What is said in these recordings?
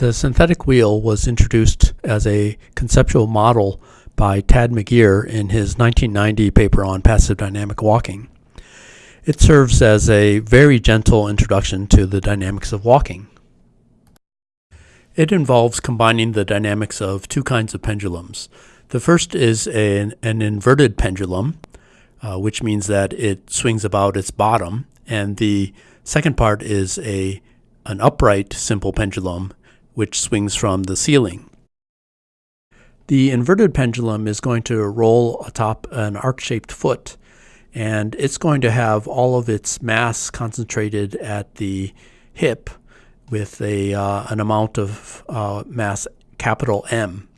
The synthetic wheel was introduced as a conceptual model by Tad McGeer in his 1990 paper on passive dynamic walking. It serves as a very gentle introduction to the dynamics of walking. It involves combining the dynamics of two kinds of pendulums. The first is an, an inverted pendulum, uh, which means that it swings about its bottom, and the second part is a an upright simple pendulum, which swings from the ceiling. The inverted pendulum is going to roll atop an arc-shaped foot, and it's going to have all of its mass concentrated at the hip with a, uh, an amount of uh, mass capital M.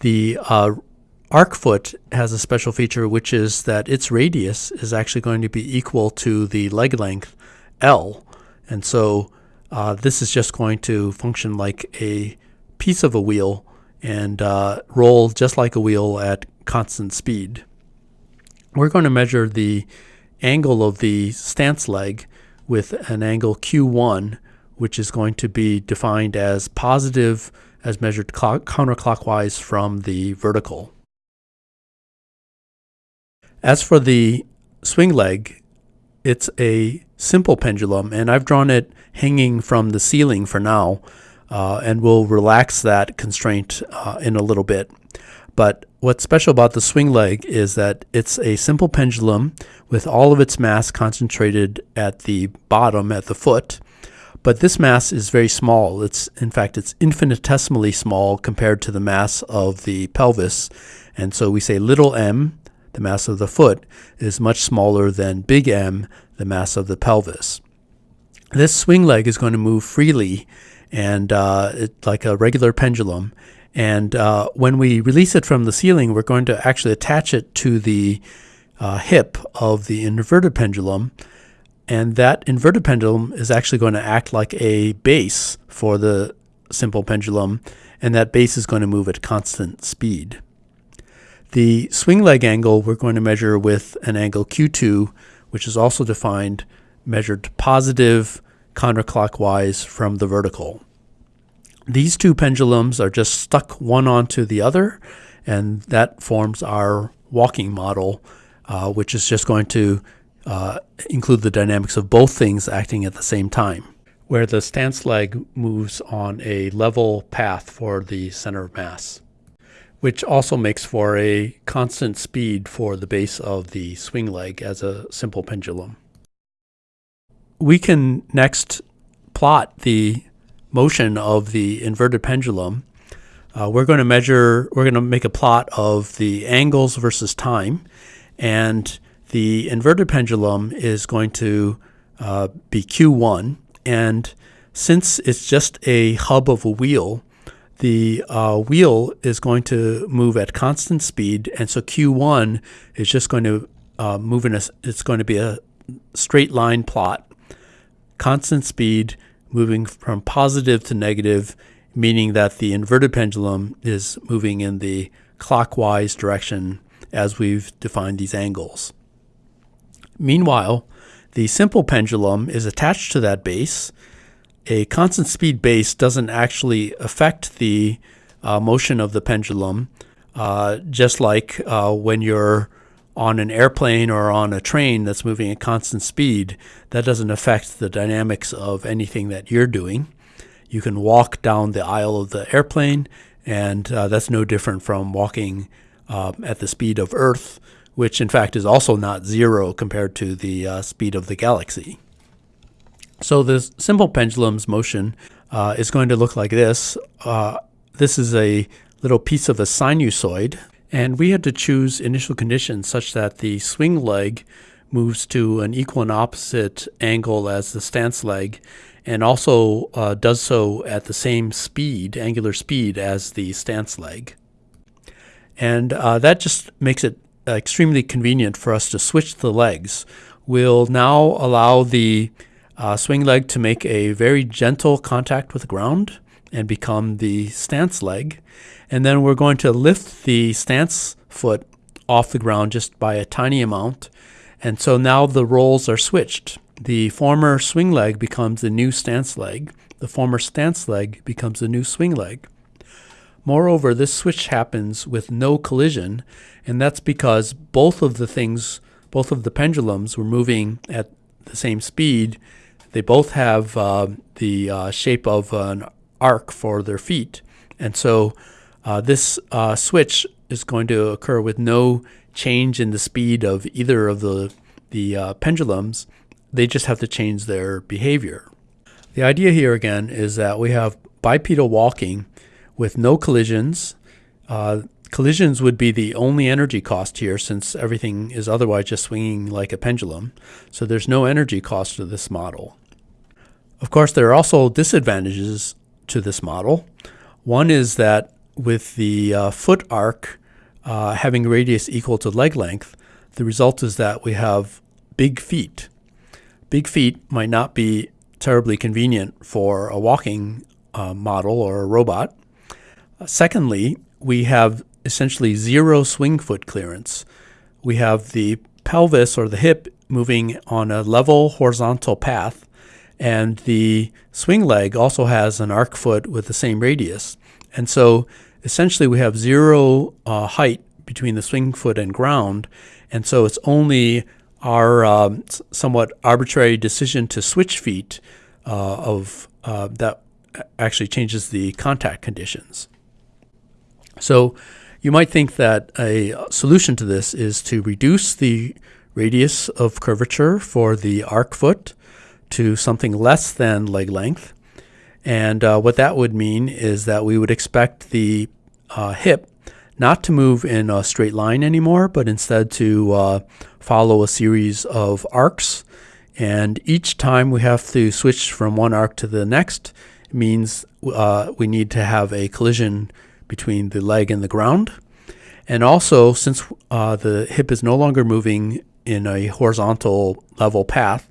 The uh, arc foot has a special feature which is that its radius is actually going to be equal to the leg length L. And so uh, this is just going to function like a piece of a wheel and uh, roll just like a wheel at constant speed. We're going to measure the angle of the stance leg with an angle Q1 which is going to be defined as positive as measured counterclockwise from the vertical. As for the swing leg, it's a simple pendulum, and I've drawn it hanging from the ceiling for now, uh, and we'll relax that constraint uh, in a little bit. But what's special about the swing leg is that it's a simple pendulum with all of its mass concentrated at the bottom, at the foot, but this mass is very small. It's in fact it's infinitesimally small compared to the mass of the pelvis. And so we say little m, the mass of the foot, is much smaller than big M, the mass of the pelvis. This swing leg is going to move freely and uh, it, like a regular pendulum. And uh, when we release it from the ceiling, we're going to actually attach it to the uh, hip of the inverted pendulum and that inverted pendulum is actually going to act like a base for the simple pendulum, and that base is going to move at constant speed. The swing leg angle we're going to measure with an angle Q2, which is also defined, measured positive counterclockwise from the vertical. These two pendulums are just stuck one onto the other, and that forms our walking model, uh, which is just going to uh, include the dynamics of both things acting at the same time, where the stance leg moves on a level path for the center of mass, which also makes for a constant speed for the base of the swing leg as a simple pendulum. We can next plot the motion of the inverted pendulum. Uh, we're going to measure, we're going to make a plot of the angles versus time, and the inverted pendulum is going to uh, be Q1, and since it's just a hub of a wheel, the uh, wheel is going to move at constant speed, and so Q1 is just going to uh, move in a, it's going to be a straight line plot, constant speed, moving from positive to negative, meaning that the inverted pendulum is moving in the clockwise direction as we've defined these angles. Meanwhile, the simple pendulum is attached to that base. A constant speed base doesn't actually affect the uh, motion of the pendulum, uh, just like uh, when you're on an airplane or on a train that's moving at constant speed, that doesn't affect the dynamics of anything that you're doing. You can walk down the aisle of the airplane, and uh, that's no different from walking uh, at the speed of Earth which in fact is also not zero compared to the uh, speed of the galaxy. So the simple pendulum's motion uh, is going to look like this. Uh, this is a little piece of a sinusoid, and we had to choose initial conditions such that the swing leg moves to an equal and opposite angle as the stance leg, and also uh, does so at the same speed, angular speed, as the stance leg. And uh, that just makes it extremely convenient for us to switch the legs. We'll now allow the uh, swing leg to make a very gentle contact with the ground and become the stance leg. And then we're going to lift the stance foot off the ground just by a tiny amount. And so now the roles are switched. the former swing leg becomes the new stance leg. The former stance leg becomes the new swing leg. Moreover, this switch happens with no collision, and that's because both of the things, both of the pendulums were moving at the same speed. They both have uh, the uh, shape of an arc for their feet. And so uh, this uh, switch is going to occur with no change in the speed of either of the, the uh, pendulums. They just have to change their behavior. The idea here again is that we have bipedal walking with no collisions. Uh, collisions would be the only energy cost here since everything is otherwise just swinging like a pendulum. So there's no energy cost to this model. Of course, there are also disadvantages to this model. One is that with the uh, foot arc uh, having radius equal to leg length, the result is that we have big feet. Big feet might not be terribly convenient for a walking uh, model or a robot. Secondly, we have essentially zero swing foot clearance. We have the pelvis or the hip moving on a level horizontal path and the swing leg also has an arc foot with the same radius. And so essentially we have zero uh, height between the swing foot and ground. And so it's only our um, somewhat arbitrary decision to switch feet uh, of uh, that actually changes the contact conditions. So you might think that a solution to this is to reduce the radius of curvature for the arc foot to something less than leg length. And uh, what that would mean is that we would expect the uh, hip not to move in a straight line anymore, but instead to uh, follow a series of arcs. And each time we have to switch from one arc to the next means uh, we need to have a collision between the leg and the ground. And also, since uh, the hip is no longer moving in a horizontal level path,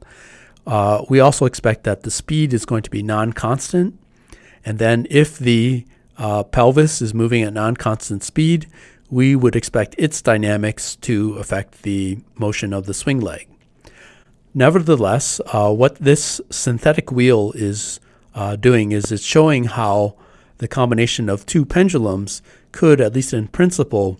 uh, we also expect that the speed is going to be non-constant. And then if the uh, pelvis is moving at non-constant speed, we would expect its dynamics to affect the motion of the swing leg. Nevertheless, uh, what this synthetic wheel is uh, doing is it's showing how the combination of two pendulums could, at least in principle,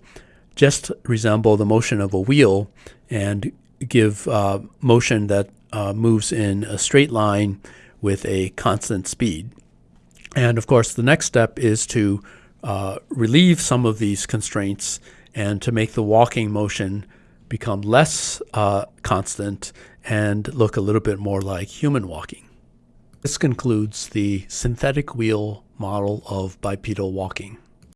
just resemble the motion of a wheel and give uh, motion that uh, moves in a straight line with a constant speed. And of course, the next step is to uh, relieve some of these constraints and to make the walking motion become less uh, constant and look a little bit more like human walking. This concludes the synthetic wheel model of bipedal walking.